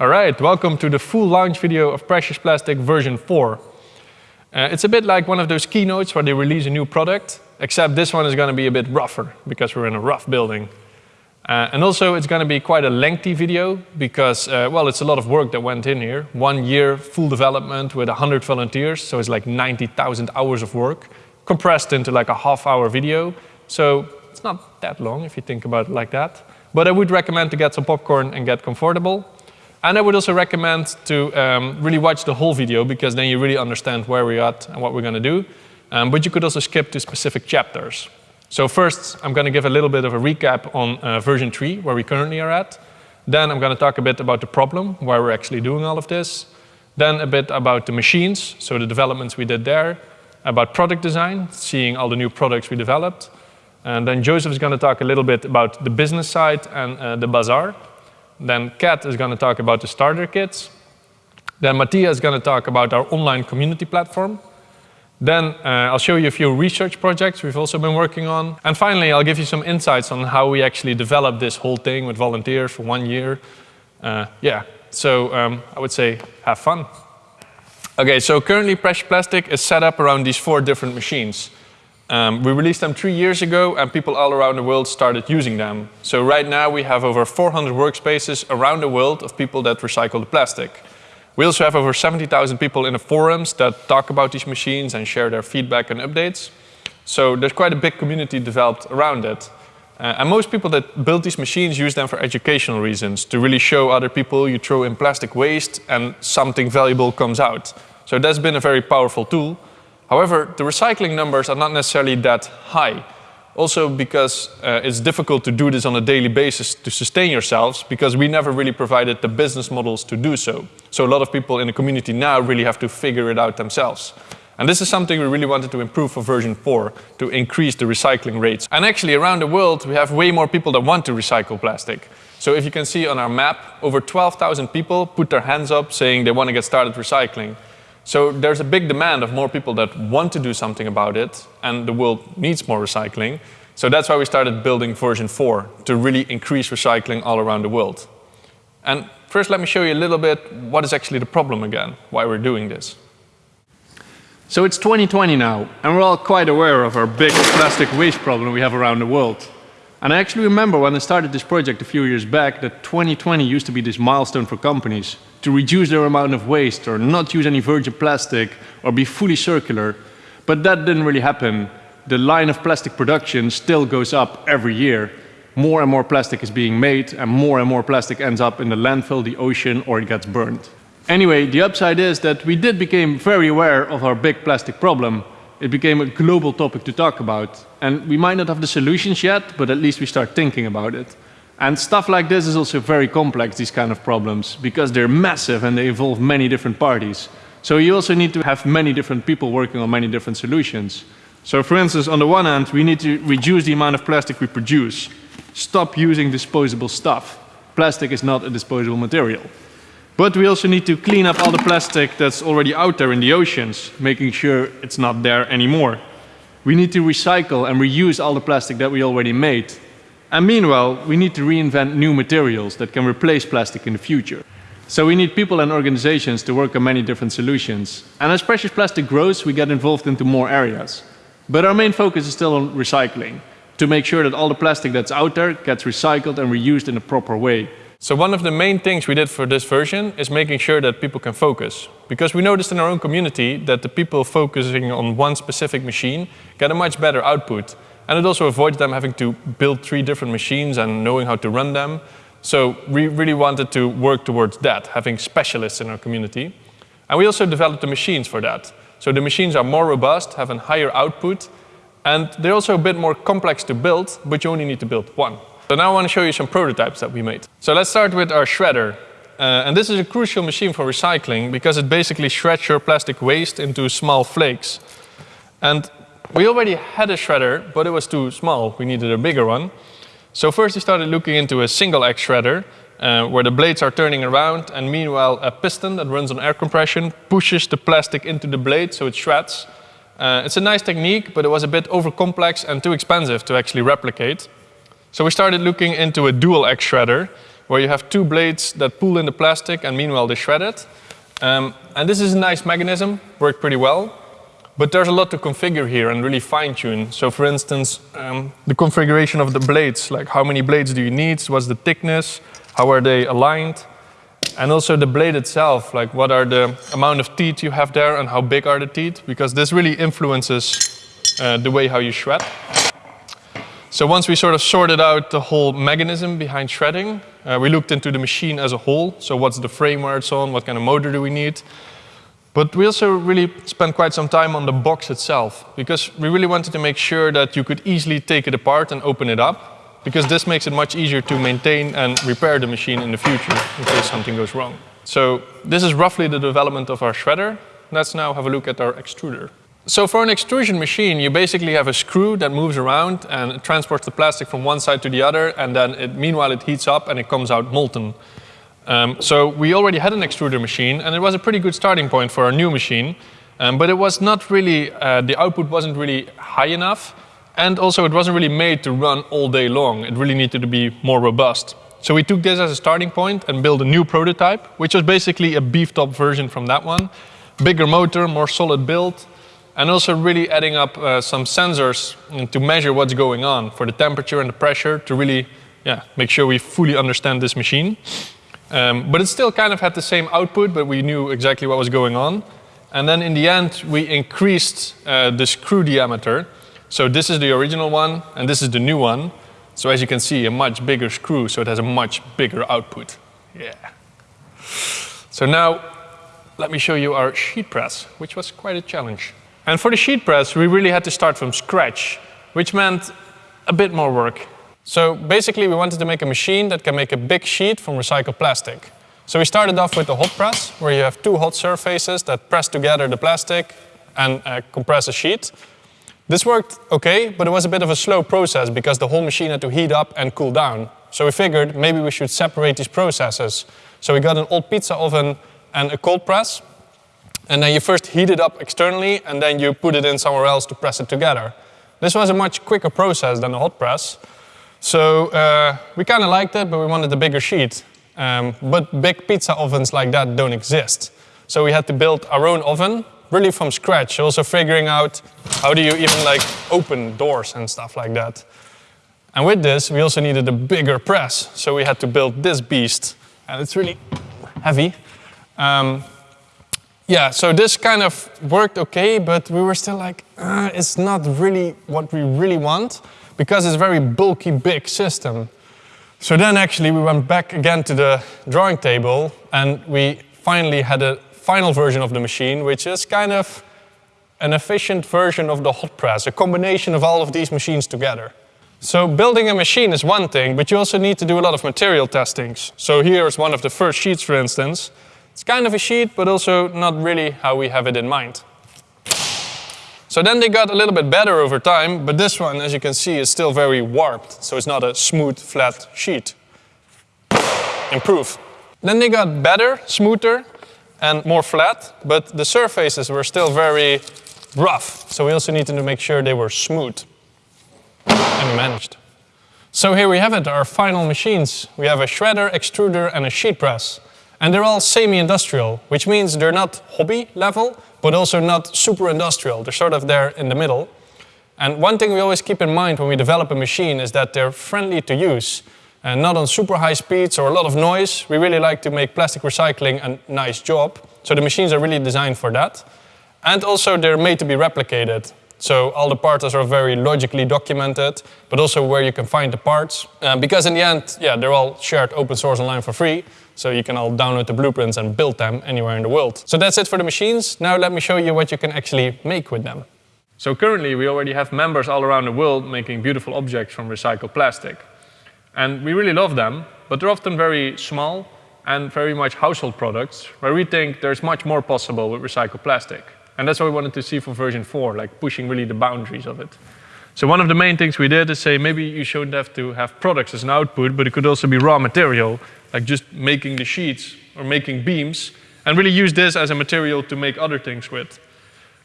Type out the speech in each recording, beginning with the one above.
All right, welcome to the full launch video of Precious Plastic version 4. Uh, it's a bit like one of those keynotes where they release a new product, except this one is going to be a bit rougher because we're in a rough building. Uh, and also it's going to be quite a lengthy video because, uh, well, it's a lot of work that went in here. One year full development with 100 volunteers, so it's like 90,000 hours of work compressed into like a half hour video. So it's not that long if you think about it like that. But I would recommend to get some popcorn and get comfortable. And I would also recommend to um, really watch the whole video because then you really understand where we're at and what we're going to do. Um, but you could also skip to specific chapters. So first, I'm going to give a little bit of a recap on uh, version 3, where we currently are at. Then I'm going to talk a bit about the problem, why we're actually doing all of this. Then a bit about the machines, so the developments we did there. About product design, seeing all the new products we developed. And then Joseph is going to talk a little bit about the business side and uh, the bazaar. Then Kat is going to talk about the starter kits. Then Mattia is going to talk about our online community platform. Then uh, I'll show you a few research projects we've also been working on. And finally, I'll give you some insights on how we actually developed this whole thing with volunteers for one year. Uh, yeah, so um, I would say have fun. Okay, so currently Precious Plastic is set up around these four different machines. Um, we released them three years ago and people all around the world started using them. So right now we have over 400 workspaces around the world of people that recycle the plastic. We also have over 70,000 people in the forums that talk about these machines and share their feedback and updates. So there's quite a big community developed around it. Uh, and most people that build these machines use them for educational reasons, to really show other people you throw in plastic waste and something valuable comes out. So that's been a very powerful tool. However, the recycling numbers are not necessarily that high. Also because uh, it's difficult to do this on a daily basis to sustain yourselves because we never really provided the business models to do so. So a lot of people in the community now really have to figure it out themselves. And this is something we really wanted to improve for version 4, to increase the recycling rates. And actually around the world we have way more people that want to recycle plastic. So if you can see on our map, over 12,000 people put their hands up saying they want to get started recycling. So there's a big demand of more people that want to do something about it, and the world needs more recycling. So that's why we started building version 4, to really increase recycling all around the world. And first let me show you a little bit what is actually the problem again, why we're doing this. So it's 2020 now, and we're all quite aware of our big plastic waste problem we have around the world. And I actually remember when I started this project a few years back that 2020 used to be this milestone for companies to reduce their amount of waste or not use any virgin plastic or be fully circular. But that didn't really happen. The line of plastic production still goes up every year. More and more plastic is being made and more and more plastic ends up in the landfill, the ocean or it gets burned. Anyway, the upside is that we did become very aware of our big plastic problem it became a global topic to talk about. And we might not have the solutions yet, but at least we start thinking about it. And stuff like this is also very complex, these kind of problems, because they're massive and they involve many different parties. So you also need to have many different people working on many different solutions. So for instance, on the one hand, we need to reduce the amount of plastic we produce. Stop using disposable stuff. Plastic is not a disposable material. But we also need to clean up all the plastic that's already out there in the oceans, making sure it's not there anymore. We need to recycle and reuse all the plastic that we already made. And meanwhile, we need to reinvent new materials that can replace plastic in the future. So we need people and organizations to work on many different solutions. And as precious plastic grows, we get involved into more areas. But our main focus is still on recycling, to make sure that all the plastic that's out there gets recycled and reused in a proper way. So one of the main things we did for this version is making sure that people can focus. Because we noticed in our own community that the people focusing on one specific machine get a much better output. And it also avoids them having to build three different machines and knowing how to run them. So we really wanted to work towards that, having specialists in our community. And we also developed the machines for that. So the machines are more robust, have a higher output, and they're also a bit more complex to build, but you only need to build one. So now I want to show you some prototypes that we made. So let's start with our shredder. Uh, and this is a crucial machine for recycling because it basically shreds your plastic waste into small flakes. And we already had a shredder, but it was too small. We needed a bigger one. So first we started looking into a single X shredder uh, where the blades are turning around and meanwhile a piston that runs on air compression pushes the plastic into the blade so it shreds. Uh, it's a nice technique, but it was a bit over complex and too expensive to actually replicate. So we started looking into a dual X shredder, where you have two blades that pull in the plastic and meanwhile they shred it. Um, and this is a nice mechanism, worked pretty well. But there's a lot to configure here and really fine tune. So for instance, um, the configuration of the blades, like how many blades do you need, what's the thickness, how are they aligned, and also the blade itself, like what are the amount of teeth you have there and how big are the teeth, because this really influences uh, the way how you shred. So once we sort of sorted out the whole mechanism behind shredding, uh, we looked into the machine as a whole. So what's the frame where it's on, what kind of motor do we need, but we also really spent quite some time on the box itself because we really wanted to make sure that you could easily take it apart and open it up because this makes it much easier to maintain and repair the machine in the future in case something goes wrong. So this is roughly the development of our shredder. Let's now have a look at our extruder. So for an extrusion machine, you basically have a screw that moves around and transports the plastic from one side to the other, and then it, meanwhile it heats up and it comes out molten. Um, so we already had an extruder machine, and it was a pretty good starting point for our new machine. Um, but it was not really, uh, the output wasn't really high enough, and also it wasn't really made to run all day long. It really needed to be more robust. So we took this as a starting point and built a new prototype, which was basically a beefed up version from that one. Bigger motor, more solid build, and also really adding up uh, some sensors to measure what's going on for the temperature and the pressure to really yeah, make sure we fully understand this machine. Um, but it still kind of had the same output, but we knew exactly what was going on. And then in the end, we increased uh, the screw diameter. So this is the original one, and this is the new one. So as you can see, a much bigger screw, so it has a much bigger output. Yeah. So now, let me show you our sheet press, which was quite a challenge. And for the sheet press, we really had to start from scratch, which meant a bit more work. So basically we wanted to make a machine that can make a big sheet from recycled plastic. So we started off with the hot press, where you have two hot surfaces that press together the plastic and uh, compress a sheet. This worked okay, but it was a bit of a slow process because the whole machine had to heat up and cool down. So we figured maybe we should separate these processes. So we got an old pizza oven and a cold press. And then you first heat it up externally and then you put it in somewhere else to press it together. This was a much quicker process than the hot press. So uh, we kind of liked it, but we wanted a bigger sheet. Um, but big pizza ovens like that don't exist. So we had to build our own oven, really from scratch. Also figuring out how do you even like open doors and stuff like that. And with this, we also needed a bigger press. So we had to build this beast. And it's really heavy. Um, yeah, so this kind of worked okay, but we were still like, uh, it's not really what we really want because it's a very bulky, big system. So then actually we went back again to the drawing table and we finally had a final version of the machine, which is kind of an efficient version of the hot press, a combination of all of these machines together. So building a machine is one thing, but you also need to do a lot of material testings. So here is one of the first sheets, for instance. It's kind of a sheet, but also not really how we have it in mind. So then they got a little bit better over time, but this one, as you can see, is still very warped. So it's not a smooth, flat sheet. Improve. Then they got better, smoother, and more flat, but the surfaces were still very rough. So we also needed to make sure they were smooth. And we managed. So here we have it, our final machines. We have a shredder, extruder, and a sheet press. And they're all semi-industrial, which means they're not hobby level, but also not super industrial. They're sort of there in the middle. And one thing we always keep in mind when we develop a machine is that they're friendly to use. And not on super high speeds or a lot of noise. We really like to make plastic recycling a nice job. So the machines are really designed for that. And also they're made to be replicated. So all the parts are very logically documented, but also where you can find the parts. Uh, because in the end, yeah, they're all shared open source online for free. So you can all download the blueprints and build them anywhere in the world. So that's it for the machines. Now let me show you what you can actually make with them. So currently we already have members all around the world making beautiful objects from recycled plastic. And we really love them, but they're often very small and very much household products where we think there's much more possible with recycled plastic. And that's what we wanted to see for version 4, like pushing really the boundaries of it. So one of the main things we did is say maybe you shouldn't have to have products as an output, but it could also be raw material like just making the sheets or making beams, and really use this as a material to make other things with.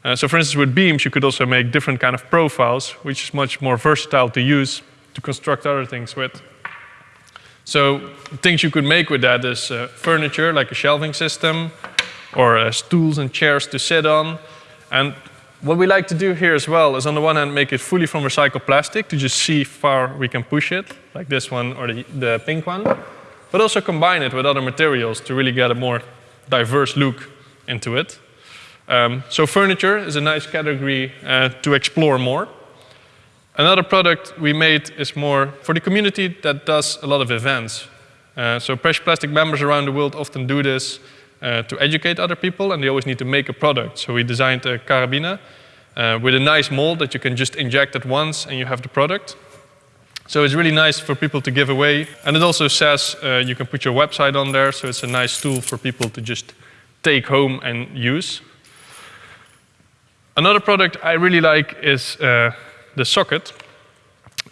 Uh, so for instance, with beams, you could also make different kind of profiles, which is much more versatile to use to construct other things with. So things you could make with that is uh, furniture, like a shelving system, or uh, stools and chairs to sit on. And what we like to do here as well is on the one hand make it fully from recycled plastic to just see far we can push it, like this one or the, the pink one, but also combine it with other materials to really get a more diverse look into it. Um, so furniture is a nice category uh, to explore more. Another product we made is more for the community that does a lot of events. Uh, so Precious Plastic members around the world often do this uh, to educate other people and they always need to make a product. So we designed a carabiner uh, with a nice mold that you can just inject at once and you have the product. So it's really nice for people to give away. And it also says uh, you can put your website on there, so it's a nice tool for people to just take home and use. Another product I really like is uh, the socket.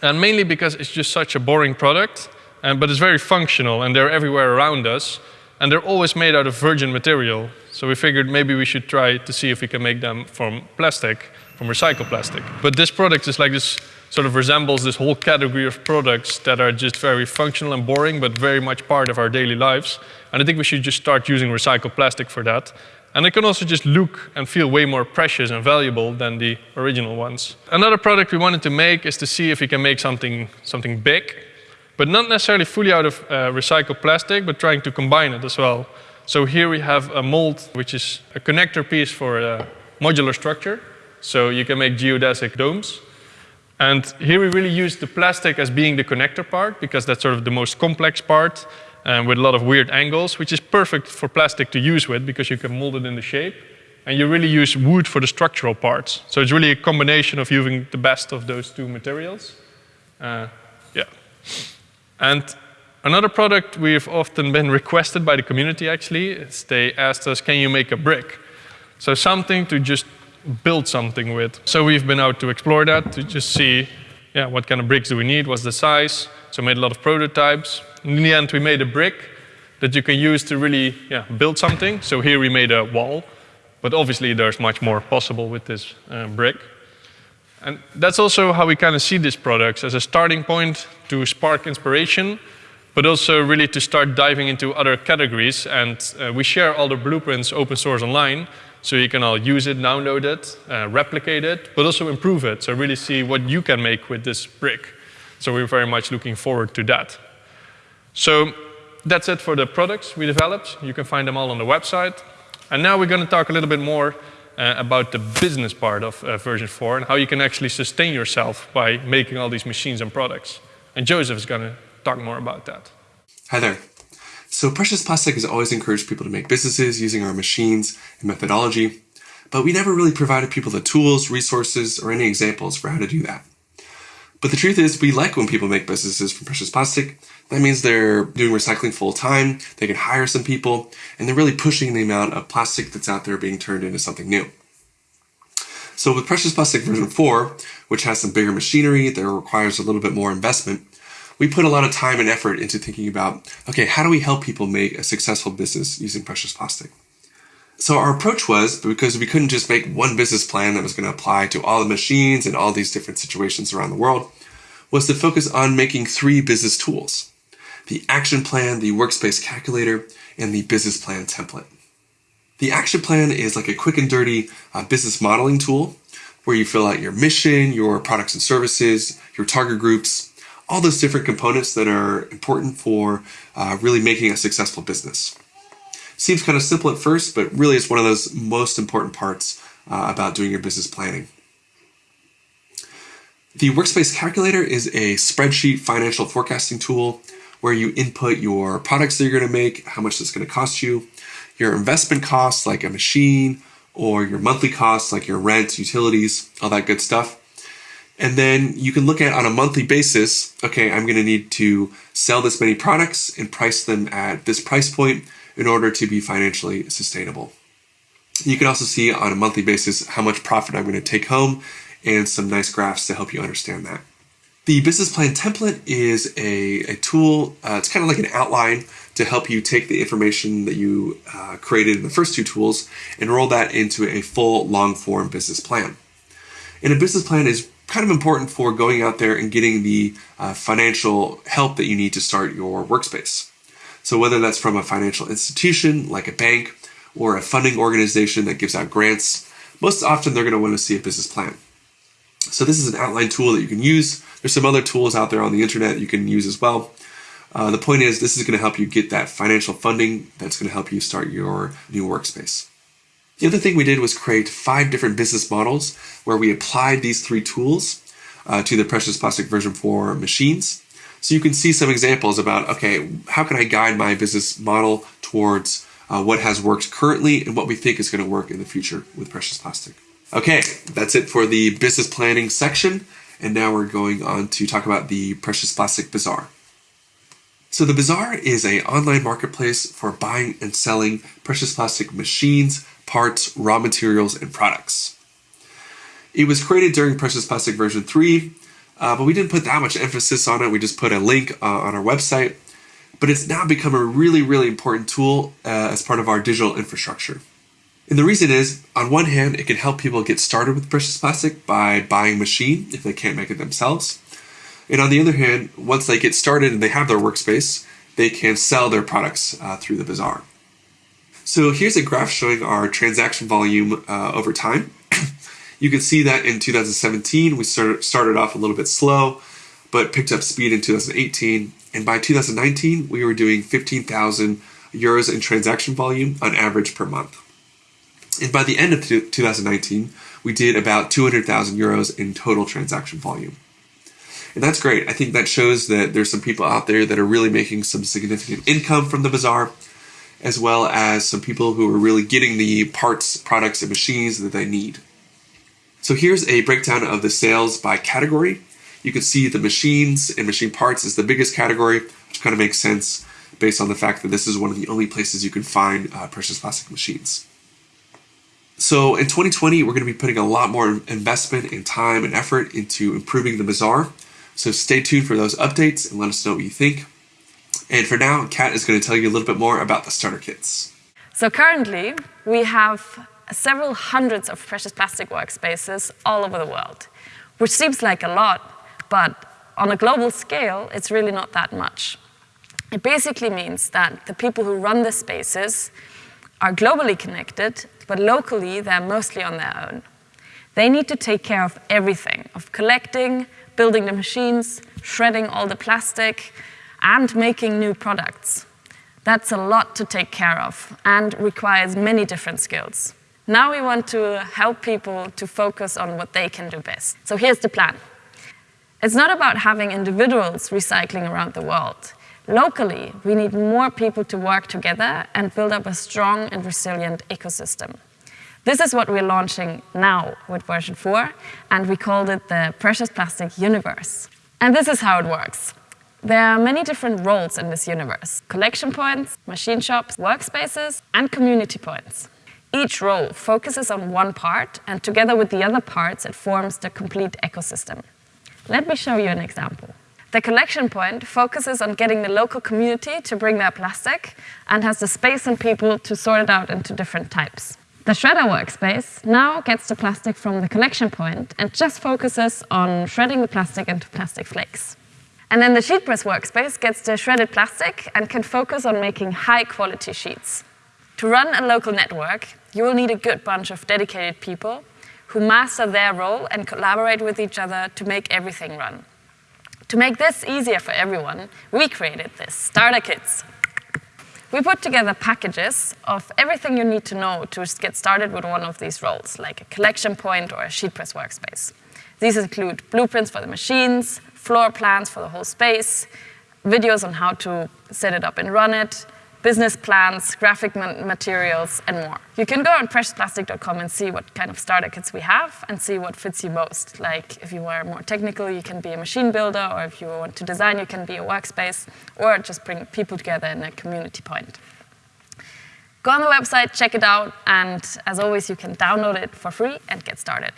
And mainly because it's just such a boring product, and, but it's very functional and they're everywhere around us. And they're always made out of virgin material. So we figured maybe we should try to see if we can make them from plastic, from recycled plastic. But this product is like this, sort of resembles this whole category of products that are just very functional and boring, but very much part of our daily lives. And I think we should just start using recycled plastic for that. And it can also just look and feel way more precious and valuable than the original ones. Another product we wanted to make is to see if we can make something, something big but not necessarily fully out of uh, recycled plastic, but trying to combine it as well. So here we have a mold, which is a connector piece for a modular structure. So you can make geodesic domes. And here we really use the plastic as being the connector part, because that's sort of the most complex part um, with a lot of weird angles, which is perfect for plastic to use with, because you can mold it in the shape. And you really use wood for the structural parts. So it's really a combination of using the best of those two materials. Uh, yeah. And another product we've often been requested by the community actually is they asked us, can you make a brick? So something to just build something with. So we've been out to explore that to just see yeah, what kind of bricks do we need, what's the size. So made a lot of prototypes. In the end, we made a brick that you can use to really yeah, build something. So here we made a wall, but obviously there's much more possible with this uh, brick. And that's also how we kind of see these products as a starting point to spark inspiration, but also really to start diving into other categories. And uh, we share all the blueprints open source online, so you can all use it, download it, uh, replicate it, but also improve it. So really see what you can make with this brick. So we're very much looking forward to that. So that's it for the products we developed. You can find them all on the website. And now we're going to talk a little bit more uh, about the business part of uh, version 4 and how you can actually sustain yourself by making all these machines and products. And Joseph is going to talk more about that. Hi there. So Precious Plastic has always encouraged people to make businesses using our machines and methodology, but we never really provided people the tools, resources, or any examples for how to do that. But the truth is, we like when people make businesses from precious plastic. That means they're doing recycling full time, they can hire some people, and they're really pushing the amount of plastic that's out there being turned into something new. So with Precious Plastic version 4, which has some bigger machinery that requires a little bit more investment, we put a lot of time and effort into thinking about, okay, how do we help people make a successful business using precious plastic? So our approach was because we couldn't just make one business plan that was going to apply to all the machines and all these different situations around the world, was to focus on making three business tools. The action plan, the workspace calculator, and the business plan template. The action plan is like a quick and dirty uh, business modeling tool where you fill out your mission, your products and services, your target groups, all those different components that are important for uh, really making a successful business. Seems kind of simple at first, but really it's one of those most important parts uh, about doing your business planning. The Workspace Calculator is a spreadsheet financial forecasting tool where you input your products that you're going to make, how much it's going to cost you, your investment costs like a machine, or your monthly costs like your rent, utilities, all that good stuff. And then you can look at on a monthly basis, okay, I'm going to need to sell this many products and price them at this price point in order to be financially sustainable. You can also see on a monthly basis how much profit I'm going to take home and some nice graphs to help you understand that. The business plan template is a, a tool, uh, it's kind of like an outline to help you take the information that you uh, created in the first two tools and roll that into a full long form business plan. And a business plan is kind of important for going out there and getting the uh, financial help that you need to start your workspace. So whether that's from a financial institution like a bank or a funding organization that gives out grants, most often they're going to want to see a business plan. So this is an outline tool that you can use. There's some other tools out there on the internet you can use as well. Uh, the point is this is going to help you get that financial funding that's going to help you start your new workspace. The other thing we did was create five different business models where we applied these three tools uh, to the Precious Plastic version 4 machines. So you can see some examples about, okay, how can I guide my business model towards uh, what has worked currently and what we think is going to work in the future with Precious Plastic. Okay, that's it for the business planning section. And now we're going on to talk about the Precious Plastic Bazaar. So the Bazaar is an online marketplace for buying and selling precious plastic machines, parts, raw materials, and products. It was created during Precious Plastic version 3, uh, but we didn't put that much emphasis on it. We just put a link uh, on our website. But it's now become a really, really important tool uh, as part of our digital infrastructure. And the reason is, on one hand, it can help people get started with precious plastic by buying a machine if they can't make it themselves. And on the other hand, once they get started and they have their workspace, they can sell their products uh, through the bazaar. So here's a graph showing our transaction volume uh, over time. you can see that in 2017, we started, started off a little bit slow, but picked up speed in 2018. And by 2019, we were doing 15,000 euros in transaction volume on average per month. And by the end of 2019, we did about 200,000 euros in total transaction volume. And that's great. I think that shows that there's some people out there that are really making some significant income from the bazaar as well as some people who are really getting the parts, products, and machines that they need. So here's a breakdown of the sales by category. You can see the machines and machine parts is the biggest category, which kind of makes sense based on the fact that this is one of the only places you can find uh, precious plastic machines. So in 2020, we're going to be putting a lot more investment and time and effort into improving the bazaar. So stay tuned for those updates and let us know what you think. And for now, Kat is going to tell you a little bit more about the starter kits. So currently, we have several hundreds of precious plastic workspaces all over the world, which seems like a lot, but on a global scale, it's really not that much. It basically means that the people who run the spaces are globally connected, but locally they're mostly on their own. They need to take care of everything, of collecting, building the machines, shredding all the plastic, and making new products. That's a lot to take care of and requires many different skills. Now we want to help people to focus on what they can do best. So here's the plan. It's not about having individuals recycling around the world. Locally, we need more people to work together and build up a strong and resilient ecosystem. This is what we're launching now with version 4, and we called it the Precious Plastic Universe. And this is how it works. There are many different roles in this universe. Collection points, machine shops, workspaces, and community points. Each role focuses on one part, and together with the other parts, it forms the complete ecosystem. Let me show you an example. The collection point focuses on getting the local community to bring their plastic and has the space and people to sort it out into different types. The shredder workspace now gets the plastic from the collection point and just focuses on shredding the plastic into plastic flakes. And then the sheet press workspace gets the shredded plastic and can focus on making high quality sheets. To run a local network, you will need a good bunch of dedicated people who master their role and collaborate with each other to make everything run. To make this easier for everyone, we created this, starter kits. We put together packages of everything you need to know to get started with one of these roles, like a collection point or a sheet press workspace. These include blueprints for the machines, floor plans for the whole space, videos on how to set it up and run it, business plans, graphic materials, and more. You can go on preciousplastic.com and see what kind of starter kits we have and see what fits you most. Like if you are more technical, you can be a machine builder, or if you want to design, you can be a workspace, or just bring people together in a community point. Go on the website, check it out, and as always, you can download it for free and get started.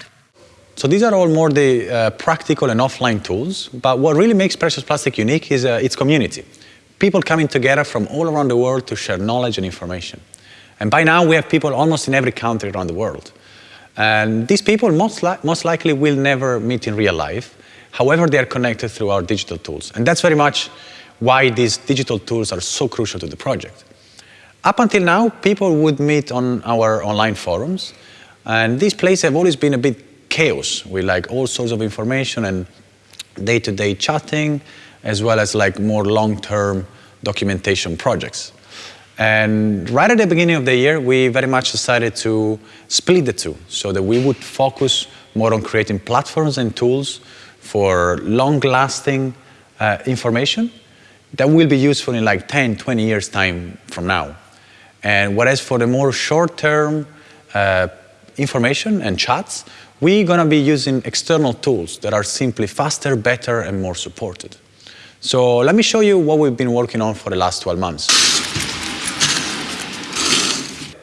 So these are all more the uh, practical and offline tools, but what really makes Precious Plastic unique is uh, its community. People coming together from all around the world to share knowledge and information. And by now we have people almost in every country around the world. And these people most, li most likely will never meet in real life. However, they are connected through our digital tools. And that's very much why these digital tools are so crucial to the project. Up until now, people would meet on our online forums, and these places have always been a bit chaos with like all sorts of information and day-to-day -day chatting, as well as like more long-term documentation projects. And right at the beginning of the year, we very much decided to split the two so that we would focus more on creating platforms and tools for long-lasting uh, information that will be useful in like 10, 20 years time from now. And whereas for the more short-term uh, information and chats, we're going to be using external tools that are simply faster, better, and more supported. So let me show you what we've been working on for the last 12 months.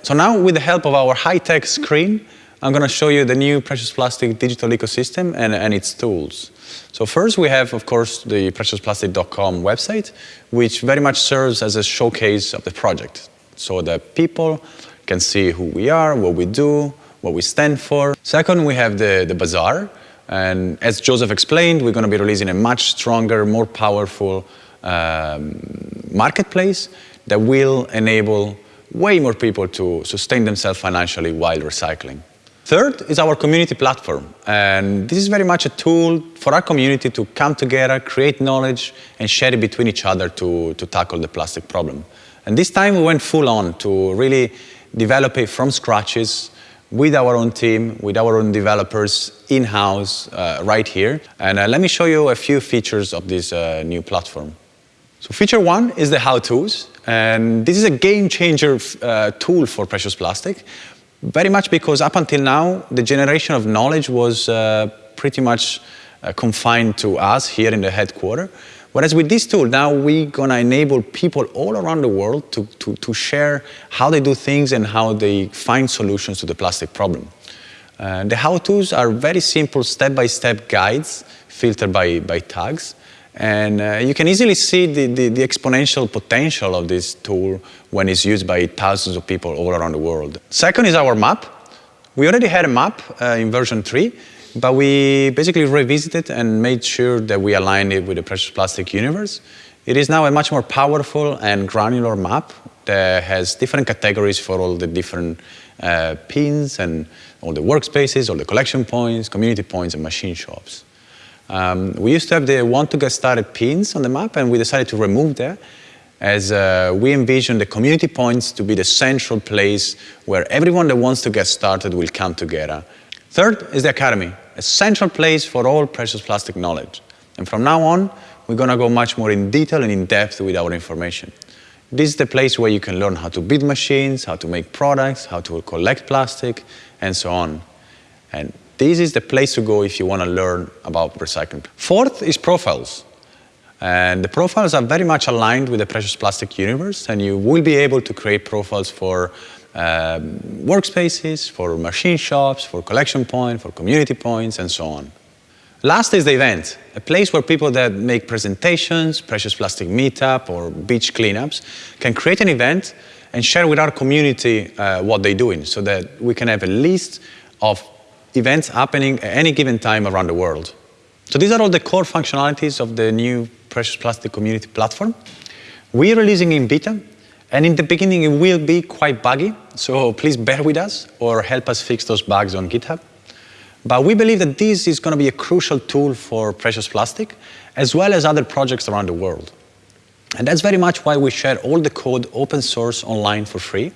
So now with the help of our high-tech screen, I'm going to show you the new Precious Plastic digital ecosystem and, and its tools. So first we have, of course, the preciousplastic.com website, which very much serves as a showcase of the project so that people can see who we are, what we do, what we stand for. Second, we have the, the bazaar. And as Joseph explained, we're going to be releasing a much stronger, more powerful um, marketplace that will enable way more people to sustain themselves financially while recycling. Third is our community platform. And this is very much a tool for our community to come together, create knowledge, and share it between each other to, to tackle the plastic problem. And this time we went full on to really develop it from scratches with our own team, with our own developers in-house uh, right here. And uh, let me show you a few features of this uh, new platform. So feature one is the how-tos. And this is a game changer uh, tool for precious plastic, very much because up until now, the generation of knowledge was uh, pretty much uh, confined to us here in the headquarters. Whereas with this tool, now we're going to enable people all around the world to, to, to, share how they do things and how they find solutions to the plastic problem. Uh, the how-tos are very simple step-by-step -step guides filtered by, by tags. And uh, you can easily see the, the, the, exponential potential of this tool when it's used by thousands of people all around the world. Second is our map. We already had a map uh, in version 3, but we basically revisited and made sure that we aligned it with the precious plastic universe. It is now a much more powerful and granular map that has different categories for all the different uh, pins and all the workspaces, all the collection points, community points, and machine shops. Um, we used to have the want to get started pins on the map, and we decided to remove that as uh, we envision the community points to be the central place where everyone that wants to get started will come together Third is the Academy, a central place for all precious plastic knowledge. And from now on, we're going to go much more in detail and in depth with our information. This is the place where you can learn how to build machines, how to make products, how to collect plastic, and so on. And this is the place to go if you want to learn about recycling. Fourth is profiles. And the profiles are very much aligned with the precious plastic universe, and you will be able to create profiles for um, workspaces, for machine shops, for collection points, for community points, and so on. Last is the event, a place where people that make presentations, precious plastic meetup, or beach cleanups can create an event and share with our community uh, what they're doing so that we can have a list of events happening at any given time around the world. So these are all the core functionalities of the new Precious Plastic Community Platform. We're releasing in beta and in the beginning, it will be quite buggy, so please bear with us or help us fix those bugs on GitHub. But we believe that this is going to be a crucial tool for precious plastic, as well as other projects around the world. And that's very much why we share all the code open source online for free,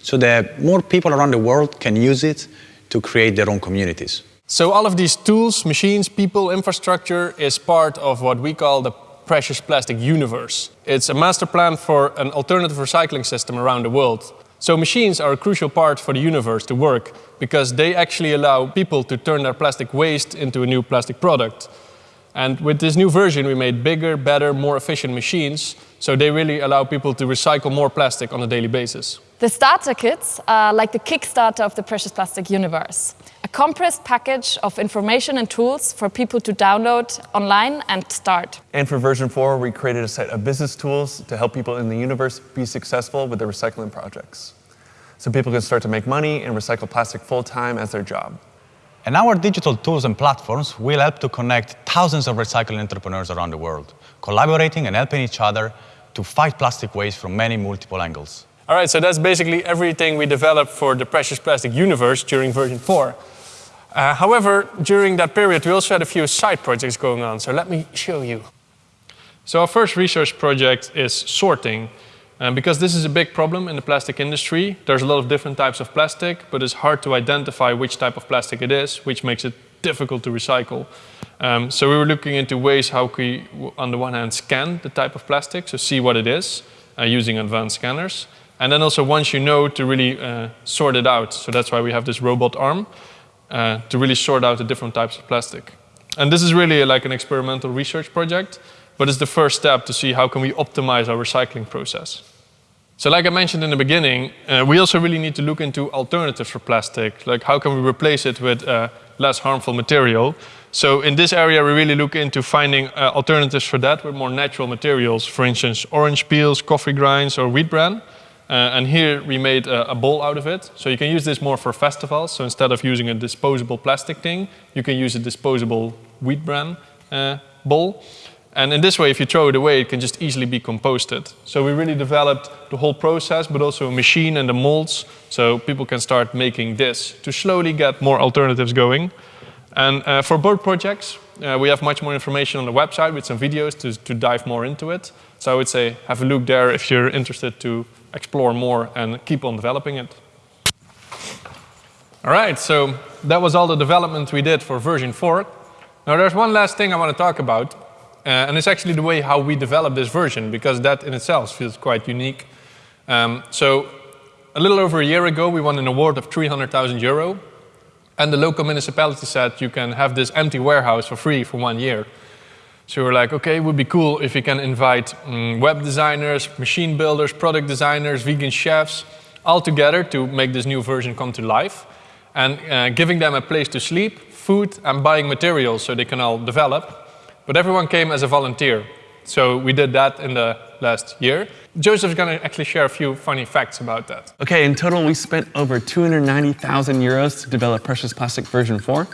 so that more people around the world can use it to create their own communities. So all of these tools, machines, people, infrastructure is part of what we call the precious plastic universe. It's a master plan for an alternative recycling system around the world. So machines are a crucial part for the universe to work because they actually allow people to turn their plastic waste into a new plastic product. And with this new version, we made bigger, better, more efficient machines, so they really allow people to recycle more plastic on a daily basis. The starter kits are like the Kickstarter of the precious plastic universe a compressed package of information and tools for people to download online and start. And for version 4, we created a set of business tools to help people in the universe be successful with their recycling projects. so people can start to make money and recycle plastic full time as their job. And our digital tools and platforms will help to connect thousands of recycling entrepreneurs around the world, collaborating and helping each other to fight plastic waste from many multiple angles. All right, so that's basically everything we developed for the Precious Plastic universe during version 4. Uh, however, during that period, we also had a few side projects going on, so let me show you. So our first research project is sorting. Um, because this is a big problem in the plastic industry, there's a lot of different types of plastic, but it's hard to identify which type of plastic it is, which makes it difficult to recycle. Um, so we were looking into ways how we, on the one hand, scan the type of plastic, so see what it is, uh, using advanced scanners. And then also once you know to really uh, sort it out. So that's why we have this robot arm, uh, to really sort out the different types of plastic. And this is really like an experimental research project but it's the first step to see how can we optimize our recycling process. So like I mentioned in the beginning, uh, we also really need to look into alternatives for plastic, like how can we replace it with uh, less harmful material. So in this area, we really look into finding uh, alternatives for that with more natural materials, for instance, orange peels, coffee grinds, or wheat bran. Uh, and here we made a, a, bowl out of it. So you can use this more for festivals. So instead of using a disposable plastic thing, you can use a disposable wheat bran uh, bowl. And in this way, if you throw it away, it can just easily be composted. So we really developed the whole process, but also a machine and the molds, so people can start making this to slowly get more alternatives going. And uh, for both projects, uh, we have much more information on the website with some videos to, to dive more into it. So I would say have a look there if you're interested to explore more and keep on developing it. All right, so that was all the development we did for version 4. Now there's one last thing I want to talk about, uh, and it's actually the way how we develop this version, because that in itself feels quite unique. Um, so a little over a year ago, we won an award of 300,000 euro. And the local municipality said you can have this empty warehouse for free for one year. So we're like, okay, it would be cool if we can invite um, web designers, machine builders, product designers, vegan chefs, all together to make this new version come to life. And uh, giving them a place to sleep, food, and buying materials so they can all develop. But everyone came as a volunteer. So we did that in the last year. Joseph's going to actually share a few funny facts about that. Okay, in total we spent over 290,000 euros to develop Precious Plastic version 4.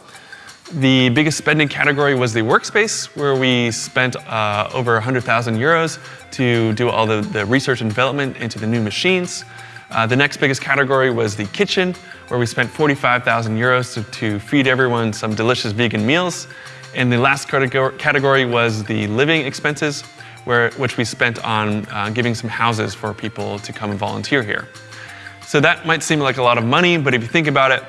The biggest spending category was the workspace, where we spent uh, over 100,000 euros to do all the, the, research and development into the new machines. Uh, the next biggest category was the kitchen, where we spent 45,000 euros to, to feed everyone some delicious vegan meals. And the last category was the living expenses, where, which we spent on uh, giving some houses for people to come and volunteer here. So that might seem like a lot of money, but if you think about it,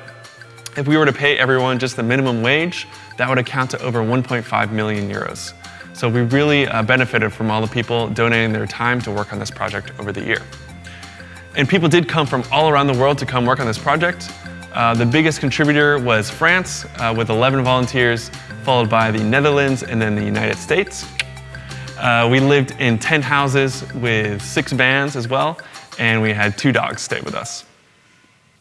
if we were to pay everyone just the minimum wage, that would account to over 1.5 million euros. So we really uh, benefited from all the people donating their time to work on this project over the year. And people did come from all around the world to come work on this project. Uh, the biggest contributor was France uh, with 11 volunteers, followed by the Netherlands and then the United States. Uh, we lived in 10 houses with six vans as well, and we had two dogs stay with us.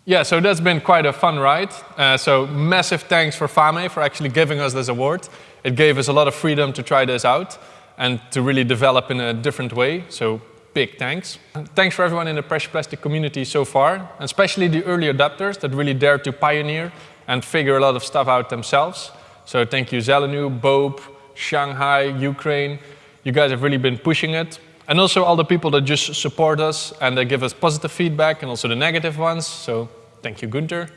Yeah, so that's been quite a fun ride. Uh, so massive thanks for Famae for actually giving us this award. It gave us a lot of freedom to try this out and to really develop in a different way. So big thanks. Thanks for everyone in the Precious Plastic community so far, and especially the early adopters that really dared to pioneer and figure a lot of stuff out themselves. So thank you Zelenu, Bob, Shanghai, Ukraine. You guys have really been pushing it. And also all the people that just support us and they give us positive feedback and also the negative ones. So thank you, Gunther.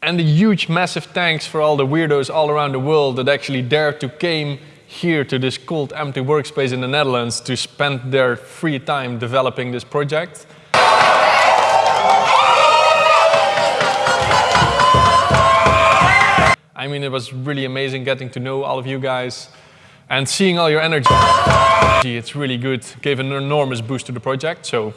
And a huge, massive thanks for all the weirdos all around the world that actually dared to came here to this cold empty workspace in the Netherlands to spend their free time developing this project. I mean, it was really amazing getting to know all of you guys and seeing all your energy. It's really good, gave an enormous boost to the project, so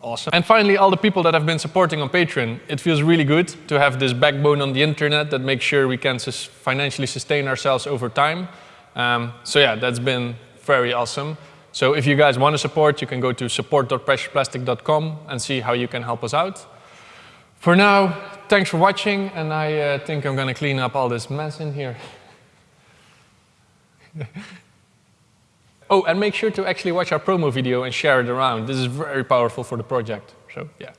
awesome. And finally, all the people that have been supporting on Patreon. It feels really good to have this backbone on the internet that makes sure we can financially sustain ourselves over time. Um, so yeah, that's been very awesome. So if you guys want to support, you can go to support.preciousplastic.com and see how you can help us out. For now, thanks for watching, and I uh, think I'm going to clean up all this mess in here. oh, and make sure to actually watch our promo video and share it around. This is very powerful for the project. So yeah.